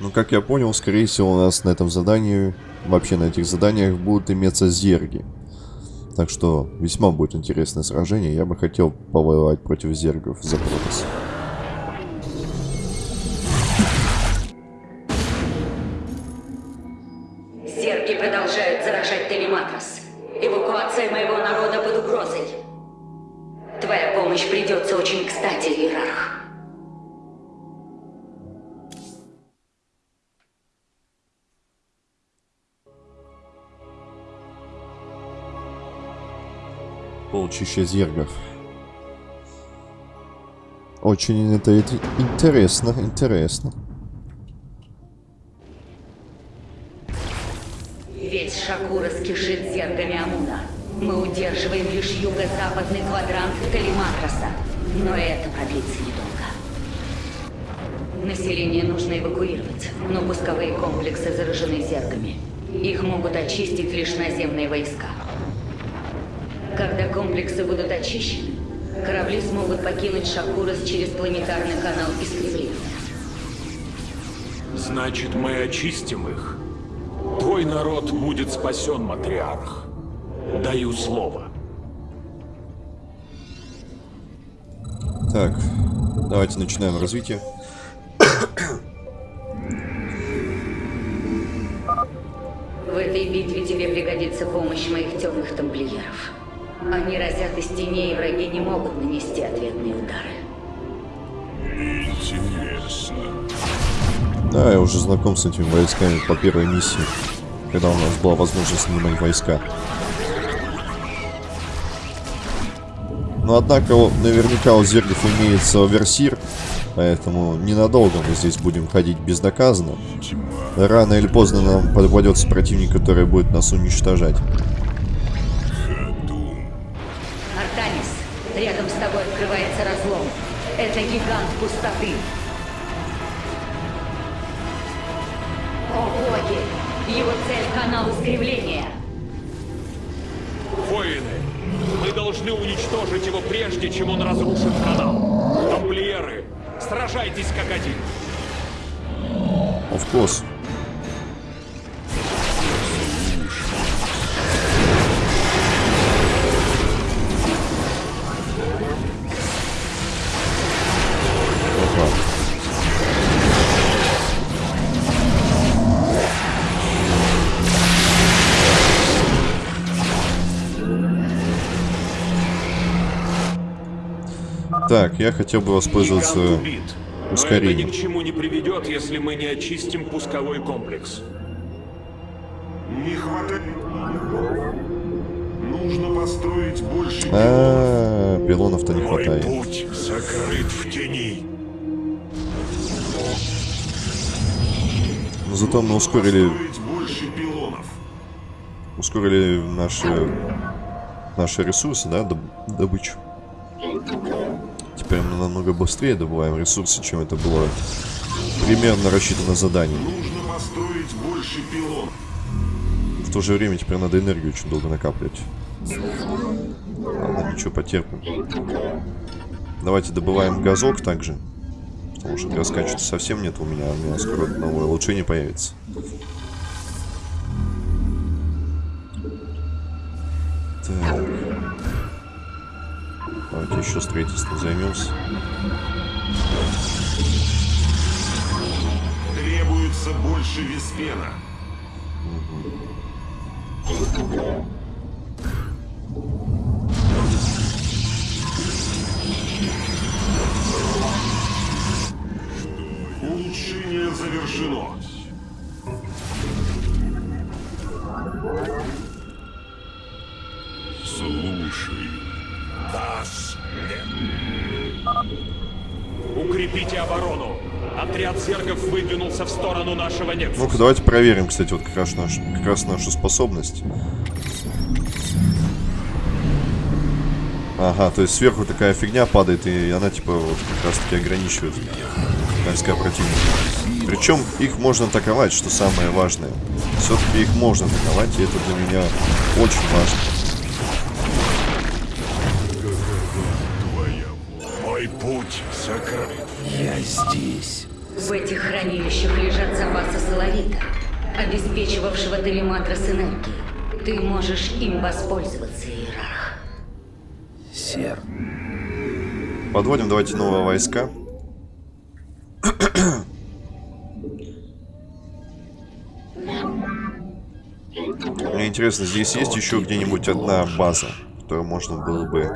Ну, как я понял, скорее всего, у нас на этом задании, вообще на этих заданиях будут иметься зерги. Так что весьма будет интересное сражение. Я бы хотел повоевать против зергов за Протас. Зергов. Очень это, интересно, интересно. Весь Шакура скишит зергами Амуна. Мы удерживаем лишь юго-западный квадрант Телемакроса. Но это продлится недолго. Население нужно эвакуировать, но пусковые комплексы заражены зергами. Их могут очистить лишь наземные войска. Когда комплексы будут очищены, корабли смогут покинуть Шакурас через планетарный канал искривления. Значит, мы очистим их. Твой народ будет спасен, матриарх. Даю слово. Так, давайте начинаем развитие. В этой битве тебе пригодится помощь моих темных тамплиеров. Они разят из теней, и враги не могут нанести ответные удары. Интересно. Да, я уже знаком с этими войсками по первой миссии, когда у нас была возможность снимать войска. Но однако наверняка у зергов имеется оверсир, поэтому ненадолго мы здесь будем ходить безнаказанно. Рано или поздно нам попадется противник, который будет нас уничтожать. Это гигант пустоты. О боги! Его цель — канал искривления. Воины, мы должны уничтожить его прежде, чем он разрушит канал. Тамплиеры, сражайтесь как один. Of course. Так, я хотел бы воспользоваться. Но это ускорением. ни к чему не приведет, если мы не очистим пусковой комплекс. Не хватает. Нужно построить больше пилонов. А, пилонов-то не Мой хватает. путь закрыт в тени. Но зато мы ускорили, Построить больше пилонов. ускорили наши, наши ресурсы, да, доб- добычу. Теперь мы намного быстрее добываем ресурсы, чем это было примерно рассчитано задание. Нужно построить больше пилонов. В то же время теперь надо энергию очень долго накапливать. Ладно, ничего, потерпим. Давайте добываем газок также. Потому что раскачиваться совсем нет у меня. У меня скоро новое улучшение появится. Так. Давайте еще строительством займемся. Требуется больше виспена. Улучшение Отряд зергов выдвинулся в сторону нашего Нексуса. Ну-ка, давайте проверим, кстати, вот как раз, наш, как раз нашу способность. Ага, то есть сверху такая фигня падает, и она типа вот как раз таки ограничивает войска противника. Причем их можно атаковать, что самое важное. Все-таки их можно атаковать, и это для меня очень важно. Мой путь закрыт. Я здесь. В этих хранилищах лежат запасы соловита, обеспечивавшего телематрос энергии. Ты можешь им воспользоваться, Иерарх. Сер, Подводим давайте новые войска. Мне интересно, здесь есть еще где-нибудь одна база, которую можно было бы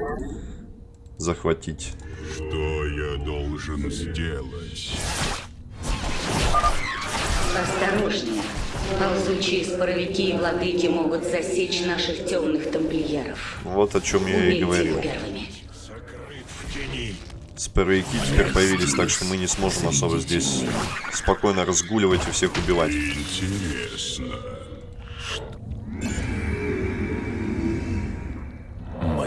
захватить. Что я должен сделать? Осторожнее. Ползучие споровики и владыки могут засечь наших темных тамплиеров. Вот о чем я и Убейте говорил. их первыми. Споровики теперь появились, так что мы не сможем особо здесь спокойно разгуливать и всех убивать. Интересно.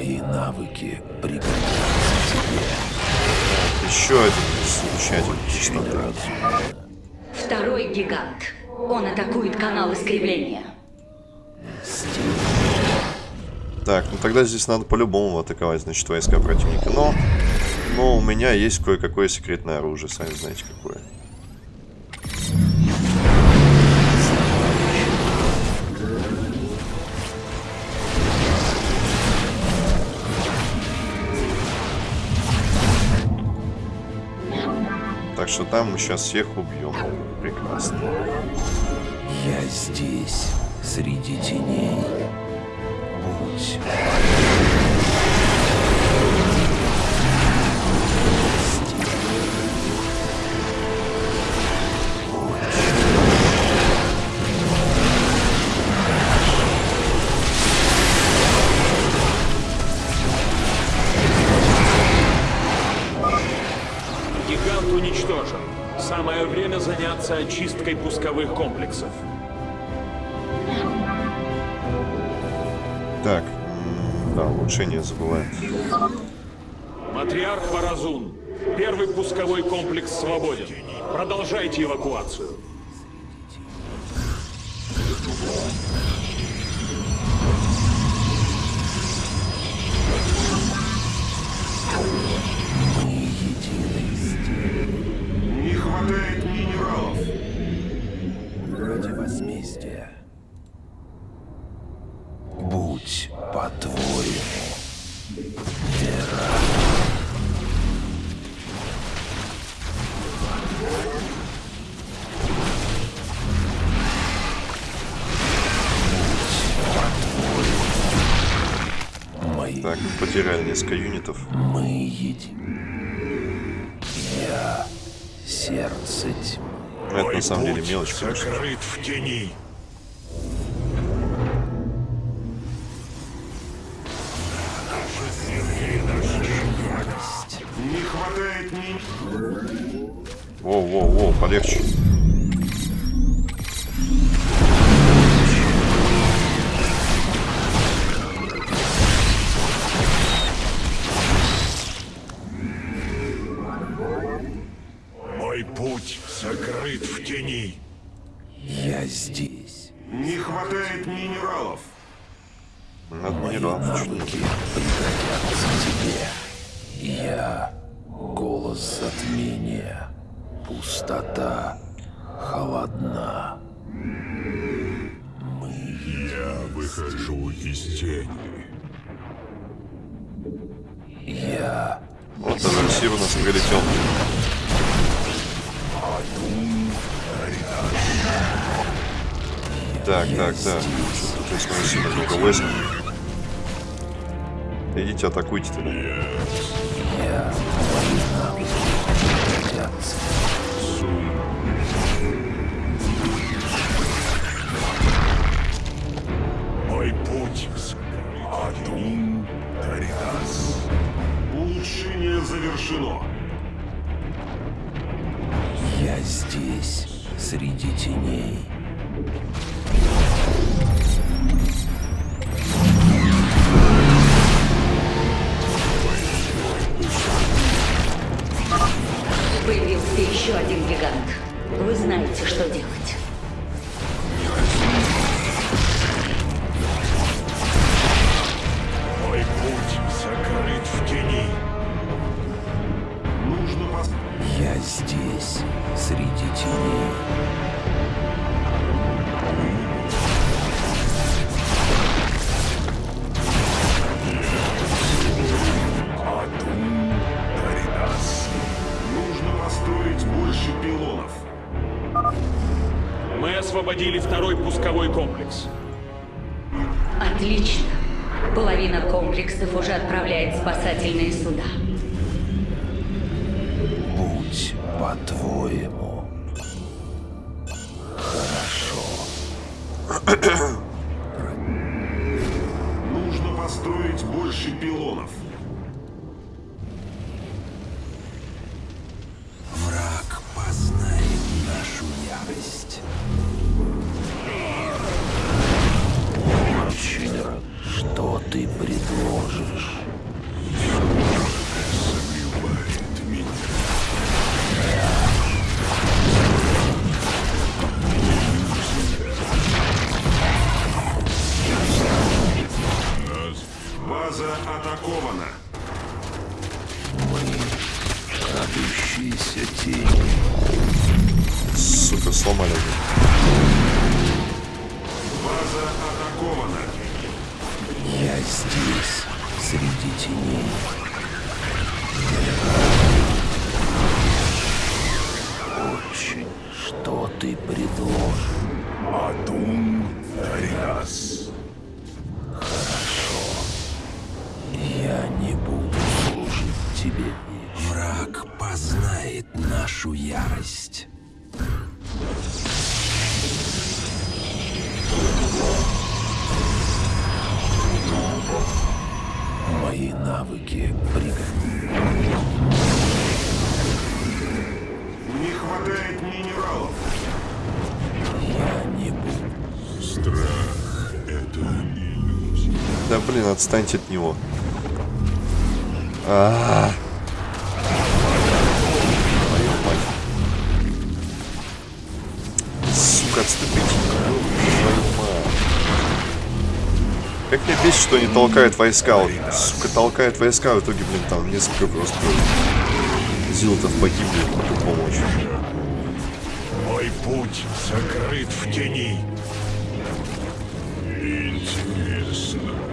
мои навыки пригодятся Еще один излучатель чистоты. Второй гигант. Он атакует канал искривления. Так, ну тогда здесь надо по-любому атаковать, значит, войска противника. Но, но у меня есть кое-какое секретное оружие, сами знаете какое. Так что там мы сейчас всех убьем. Прекрасно. Я здесь, среди теней. Будь заняться очисткой пусковых комплексов. Так, да, улучшение забываю. Матриарх Варазун. Первый пусковой комплекс свободен. Продолжайте эвакуацию. Не хватает возмездия. Будь по-твоему. Мои Так, потеряли несколько юнитов. мы едим. Я сердце тьмы. Это на самом деле мелочь. Сокрыт в тени. Воу-воу-воу, полегче. Атакуйте тогда. тысячи пилонов. Мы освободили второй пусковой комплекс. Отлично. Половина комплексов уже отправляет спасательные суда. Будь по-твоему. Тени. Сука, сломали. База атакована. Я здесь, среди теней. Очень. Что ты предложишь? Адун Дариас. Я не буду служить тебе. Враг познает нашу ярость. Мои навыки пригодны. Не хватает минералов. Я не буду. Страх — это иллюзия. Да блин, отстаньте от него. А. Твою Сука, мать. Как мне бесит, что они толкают войска. Сука, толкает войска, в итоге, блин, там несколько просто зилотов погибли по помощи. Мой путь закрыт в тени. Интересно.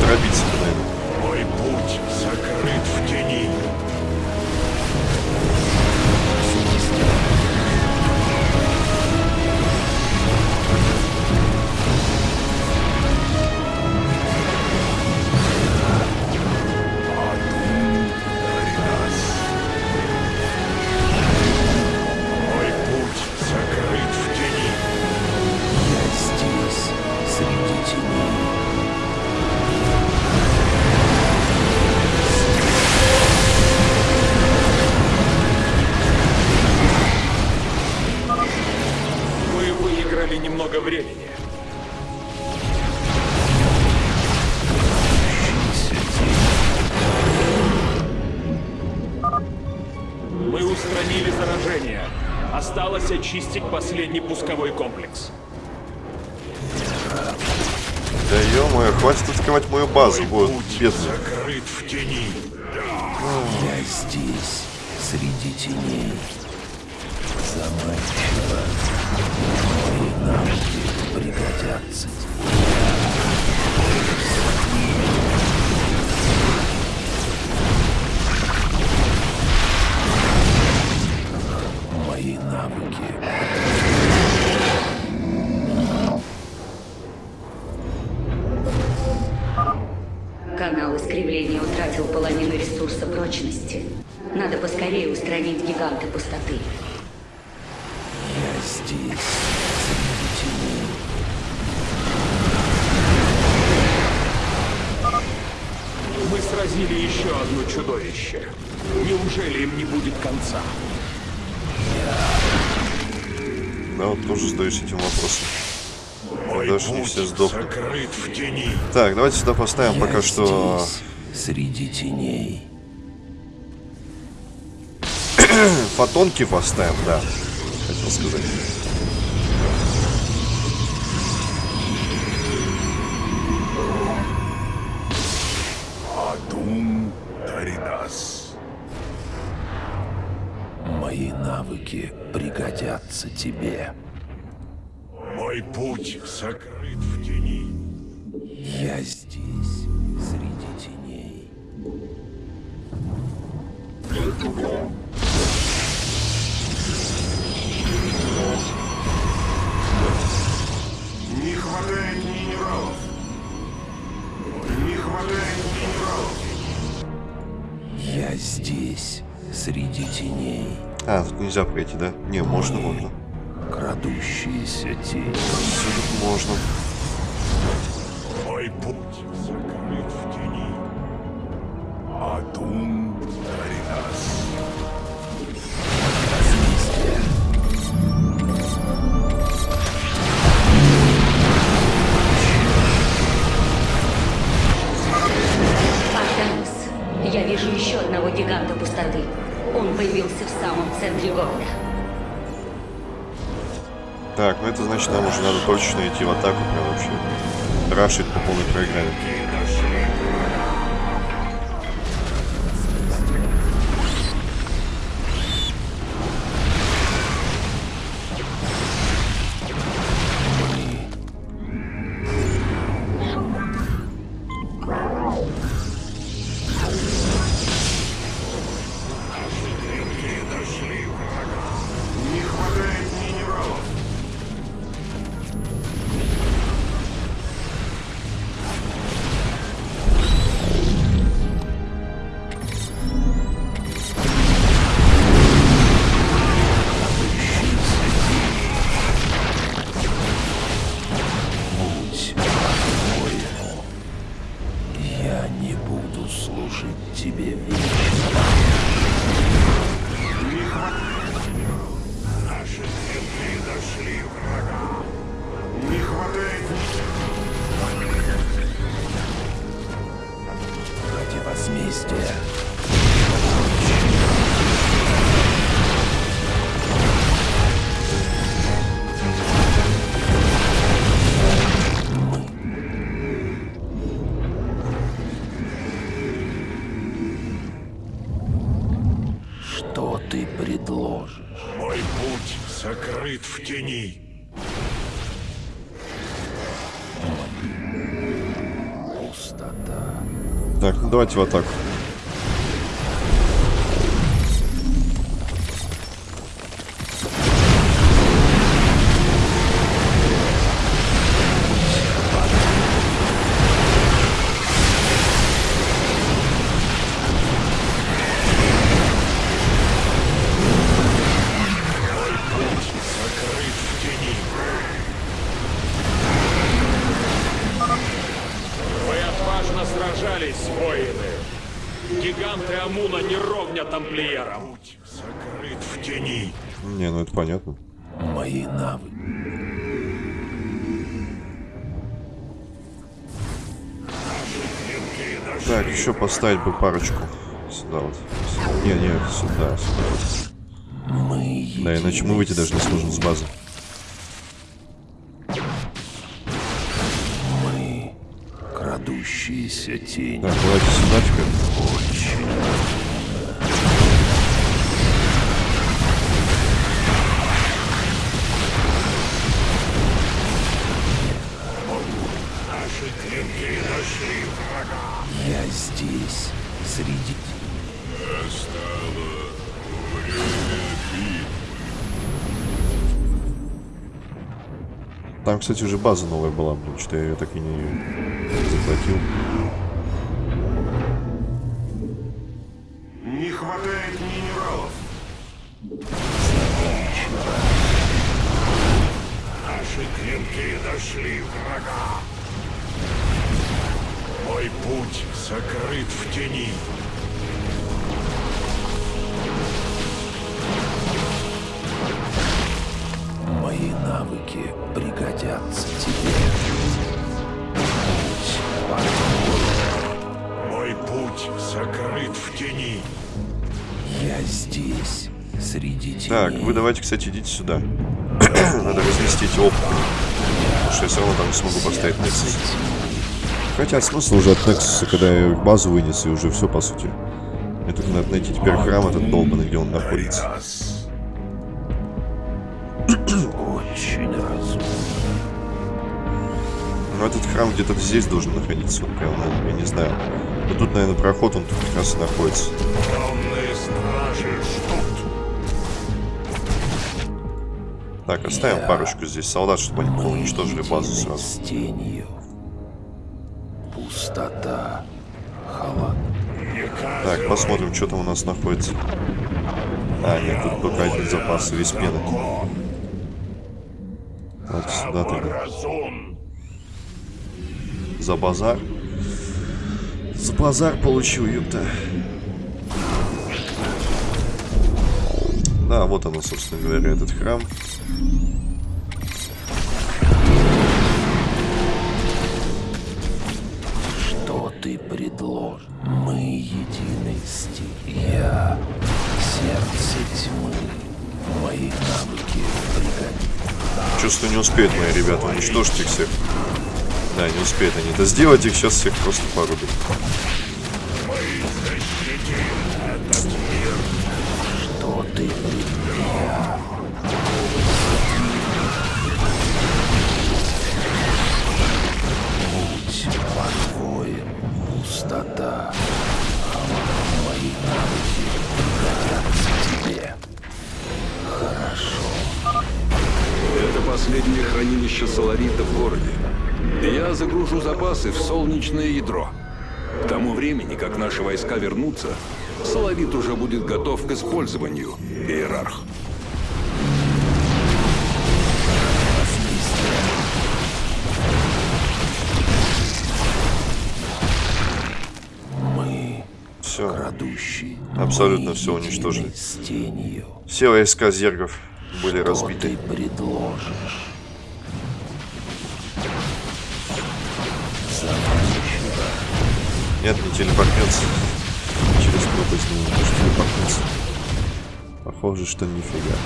Дробить, наверное. Мой путь закрыт в тени. Закрыт в тени. Я здесь, среди теней. Заманчиво. Мои навыки пригодятся. Мои навыки утратил половину ресурса прочности. Надо поскорее устранить гиганта пустоты. Я здесь. Мы сразили еще одно чудовище. Неужели им не будет конца? Да, вот тоже задаюсь этим вопросом. Мой Даже не все сдохнут. закрыт в тени. Так, давайте сюда поставим Я пока что здесь, среди теней. Фотонки поставим, да. Хотел сказать. Адум Таринас. Мои навыки пригодятся тебе. Мой путь сокрыт в тени. Я здесь, Не хватает минералов. Не хватает минералов. Я здесь, среди теней. А, тут нельзя пройти, да? Не, можно, можно. Крадущиеся тени. Можно. Значит, нам уже надо точно идти в атаку прям вообще. Рашить по полной программе. Так, ну давайте поставить бы парочку. Сюда вот. Не, не, сюда, сюда. Мы Да, иначе мы выйти даже не сможем с базы. Мы крадущиеся тени. Так, давайте сюда теперь. Наши Кстати, уже база новая была, блин, что я ее так и не захватил. Не хватает минералов. Наши клинки нашли врага. Мой путь сокрыт в тени. Теней. Так, вы давайте, кстати, идите сюда. Надо разнести эти опыты. Потому что я все равно там не смогу поставить Nexus. Хотя смысл уже от Nexus, когда я базу вынес, и уже все, по сути. Мне только надо найти теперь храм этот долбанный, где он находится. Очень разумно. Ну, этот храм где-то здесь должен находиться, вот прям, я не знаю. Но тут, наверное, проход, он тут как раз и находится. Так, оставим парочку здесь солдат, чтобы они уничтожили базу сразу. с тенью. Пустота. Халат. Так, посмотрим, что там у нас находится. А, нет, тут только один запас и весь пены. Так, сюда тогда. За базар. За базар получил, ёпта. Да, вот оно, собственно говоря, этот храм. Что ты предложишь? Мы единый стиль. Я сердце тьмы. Мои навыки пригодятся. Чувствую, не успеют мои ребята уничтожить их всех. Да, не успеют они это сделать, их сейчас всех просто порубят. Вернутся, соларит уже будет готов к использованию, иерарх. Мы Все. крадущие. Абсолютно Мы едины уничтожили. С тенью. Все войска зергов были Что разбиты. ты предложишь? Нет, не телепортнется. Через пропасть не может телепортнуться. Похоже, что нифига.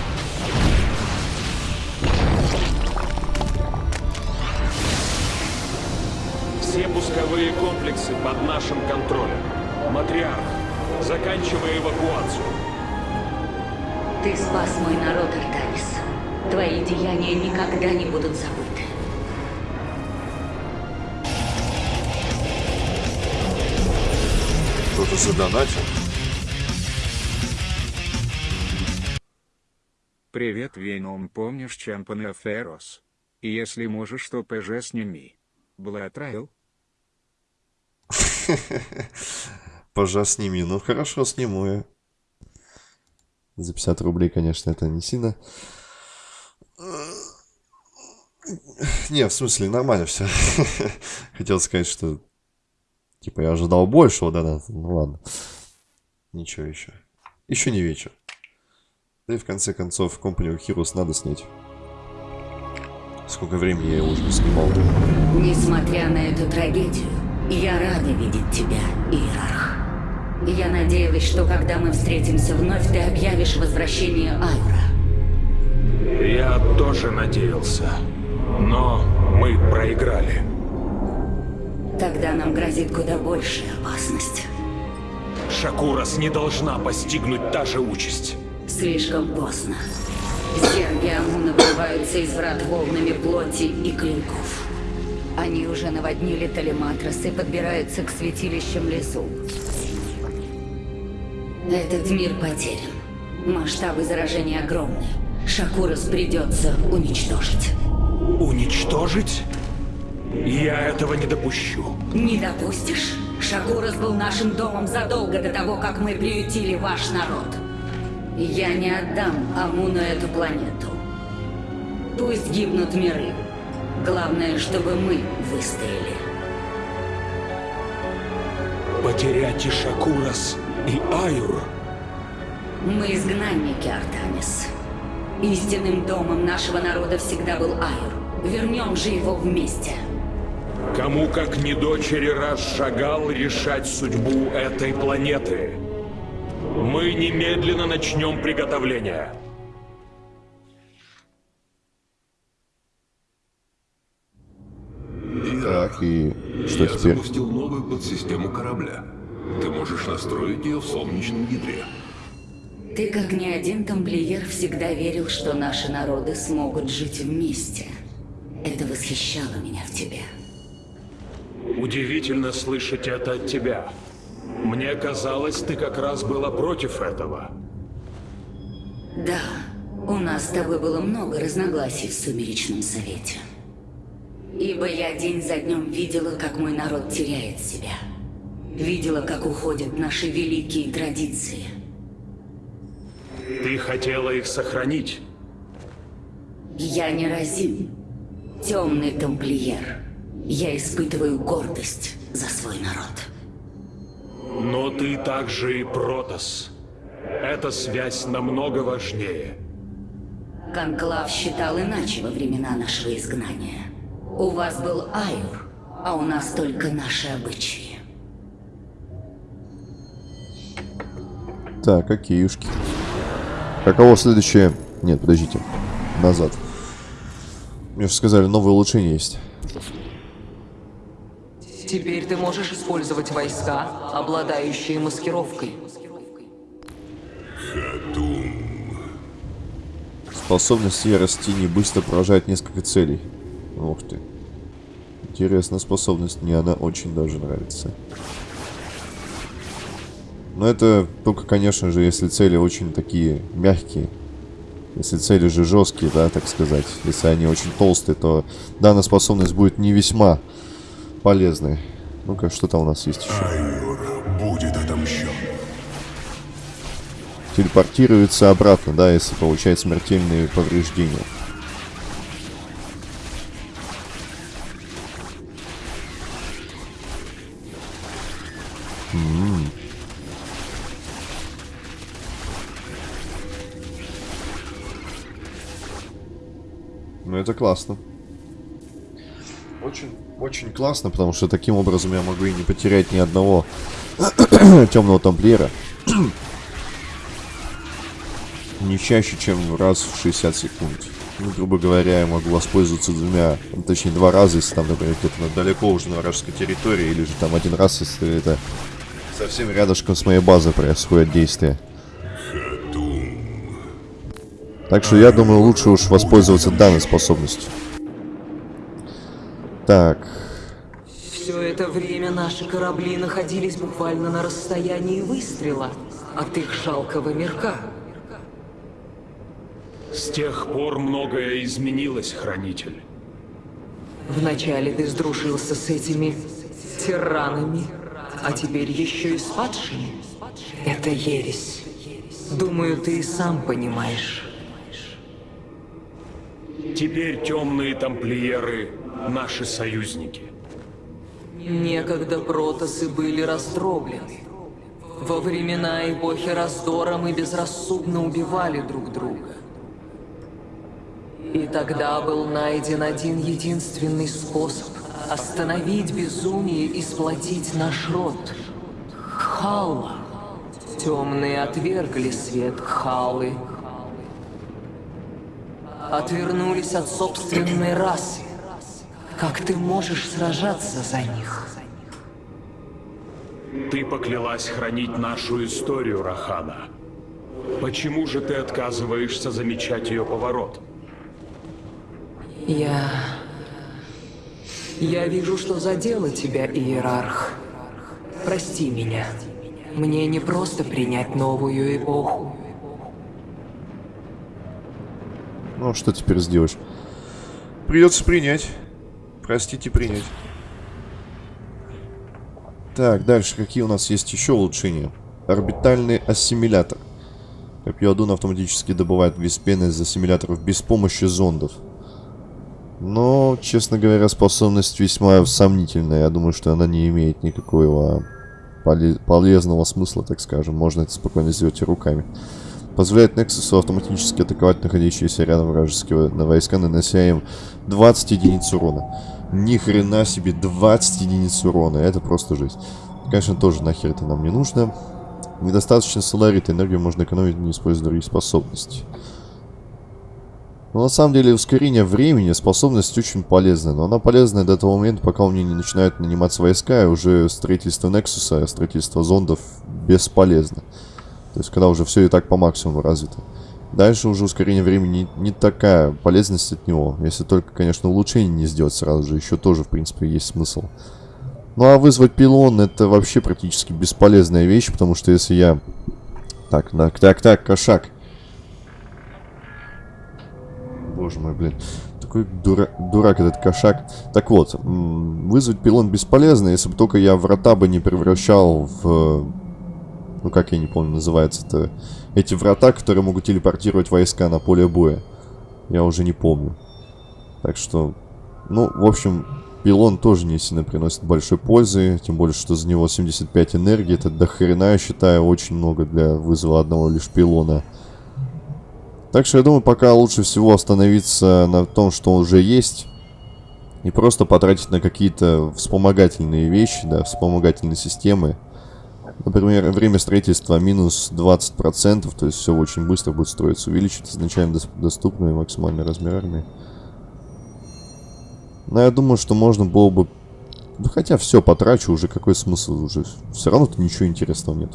Все пусковые комплексы под нашим контролем. Матриарх, заканчивай эвакуацию. Ты спас мой народ, Артанис. Твои деяния никогда не будут забыты. Кто-то задонатил. Привет, Веном, помнишь Чампана Ферос? Если можешь, то ПЖ сними. Блатрайл? Пожа сними. Ну хорошо, сниму я. За 50 рублей, конечно, это не сильно. Не, в смысле, нормально все. Хотел сказать, что... Типа, я ожидал большего, да, да. Ну ладно. Ничего еще. Еще не вечер. Да и в конце концов, Company of Heroes надо снять. Сколько времени я его уже не снимал. Несмотря на эту трагедию, я рада видеть тебя, Иерарх. Я надеялась, что когда мы встретимся вновь, ты объявишь возвращение Айвра. Я тоже надеялся. Но мы проиграли. Тогда нам грозит куда большая опасность. Шакурас не должна постигнуть та же участь. Слишком поздно. Зерги Амуна вырываются из врат волнами плоти и клинков. Они уже наводнили Талиматрос и подбираются к святилищам лесу. Этот мир потерян. Масштабы заражения огромны. Шакурас придется уничтожить. Уничтожить? Я этого не допущу. Не допустишь? Шакурас был нашим домом задолго до того, как мы приютили ваш народ. Я не отдам Амуну эту планету. Пусть гибнут миры. Главное, чтобы мы выстояли. Потерять и Шакурас, и Айур. Мы изгнанники, Артанис. Истинным домом нашего народа всегда был Айур. Вернем же его вместе. Кому, как не дочери, раз шагал решать судьбу этой планеты? Мы немедленно начнем приготовление. Так, и что Я теперь? запустил новую подсистему корабля. Ты можешь настроить ее в солнечном ядре. Ты, как ни один тамплиер, всегда верил, что наши народы смогут жить вместе. Это восхищало меня в тебе. Удивительно слышать это от тебя. Мне казалось, ты как раз была против этого. Да, у нас с тобой было много разногласий в Сумеречном Совете. Ибо я день за днем видела, как мой народ теряет себя. Видела, как уходят наши великие традиции. Ты хотела их сохранить. Я не разим. Темный тамплиер. Я испытываю гордость за свой народ. Но ты также и Протас. Эта связь намного важнее. Конклав считал иначе во времена нашего изгнания. У вас был Айур, а у нас только наши обычаи. Так, окейушки. Каково следующее? Нет, подождите. Назад. Мне же сказали, новые улучшения есть. Теперь ты можешь использовать войска, обладающие маскировкой. Способность ярости не быстро поражает несколько целей. Ух ты. Интересная способность, мне она очень даже нравится. Но это только, конечно же, если цели очень такие мягкие. Если цели же жесткие, да, так сказать. Если они очень толстые, то данная способность будет не весьма полезной. Ну-ка, что там у нас есть еще? Айур будет отомщен. Телепортируется обратно, да, если получает смертельные повреждения. М. Ну это классно. Очень, очень классно, потому что таким образом я могу и не потерять ни одного темного тамплиера. не чаще, чем раз в 60 секунд. Ну, грубо говоря, я могу воспользоваться двумя, ну, точнее, два раза, если там, например, где-то далеко уже на вражеской территории, или же там один раз, если это совсем рядышком с моей базой происходит действие. Так что я думаю, лучше уж воспользоваться данной способностью. Так, Все это время наши корабли находились буквально на расстоянии выстрела от их жалкого мирка. С тех пор многое изменилось, Хранитель. Вначале ты сдружился с этими тиранами, а теперь еще и с падшими. Это ересь. Думаю, ты и сам понимаешь. Теперь темные тамплиеры — наши союзники. Некогда протасы были раздроблены. Во времена эпохи раздора мы безрассудно убивали друг друга. И тогда был найден один единственный способ остановить безумие и сплотить наш род. Кхалла. Темные отвергли свет Кхалы. Отвернулись от собственной расы. Как ты можешь сражаться за них? Ты поклялась хранить нашу историю, Рахана. Почему же ты отказываешься замечать ее поворот? Я... Я вижу, что задела тебя, Иерарх. Прости меня. Мне не просто принять новую эпоху. Ну что теперь сделаешь? Придется принять. Простите, принять. Так, дальше какие у нас есть еще улучшения? Орбитальный ассимилятор. Копье Адуна автоматически добывает виспены из ассимиляторов без помощи зондов. Но, честно говоря, способность весьма сомнительная. Я думаю, что она не имеет никакого поле- полезного смысла, так скажем. Можно это спокойно сделать и руками. Позволяет Нексусу автоматически атаковать находящиеся рядом вражеские на войска, нанося им 20 единиц урона. Ни хрена себе 20 единиц урона. Это просто жесть. Конечно, тоже нахер это нам не нужно. Недостаточно соларита, энергию можно экономить, не используя другие способности. Но на самом деле ускорение времени способность очень полезная. Но она полезная до того момента, пока у меня не начинают наниматься войска, и уже строительство Нексуса, строительство зондов бесполезно. То есть, когда уже все и так по максимуму развито. Дальше уже ускорение времени не, такая полезность от него. Если только, конечно, улучшение не сделать сразу же. Еще тоже, в принципе, есть смысл. Ну а вызвать пилон это вообще практически бесполезная вещь, потому что если я... Так, так, так, так, кошак. Боже мой, блин. Такой дура... дурак этот кошак. Так вот, вызвать пилон бесполезно, если бы только я врата бы не превращал в... Ну как я не помню, называется-то... Эти врата, которые могут телепортировать войска на поле боя. Я уже не помню. Так что... Ну, в общем, пилон тоже не сильно приносит большой пользы. Тем более, что за него 75 энергии. Это до хрена, я считаю, очень много для вызова одного лишь пилона. Так что я думаю, пока лучше всего остановиться на том, что уже есть. И просто потратить на какие-то вспомогательные вещи, да, вспомогательные системы. Например, время строительства минус 20%, то есть все очень быстро будет строиться. Увеличить изначально доступный максимальный размер армии. Но я думаю, что можно было бы... Да хотя все потрачу, уже какой смысл уже. Все равно тут ничего интересного нет.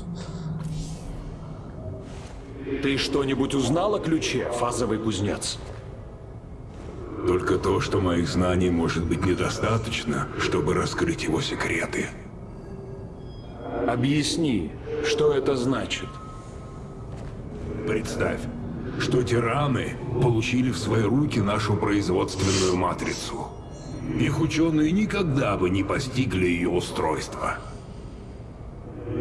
Ты что-нибудь узнал о ключе, фазовый кузнец? Только то, что моих знаний может быть недостаточно, чтобы раскрыть его секреты. Объясни, что это значит? Представь, что тираны получили в свои руки нашу производственную матрицу. Их ученые никогда бы не постигли ее устройство.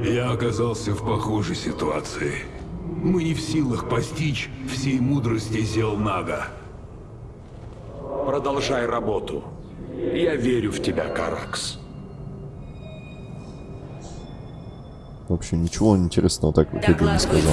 Я оказался в похожей ситуации. Мы не в силах постичь всей мудрости Зелнага. Продолжай работу. Я верю в тебя, Каракс. В общем, ничего интересного так в итоге не сказал.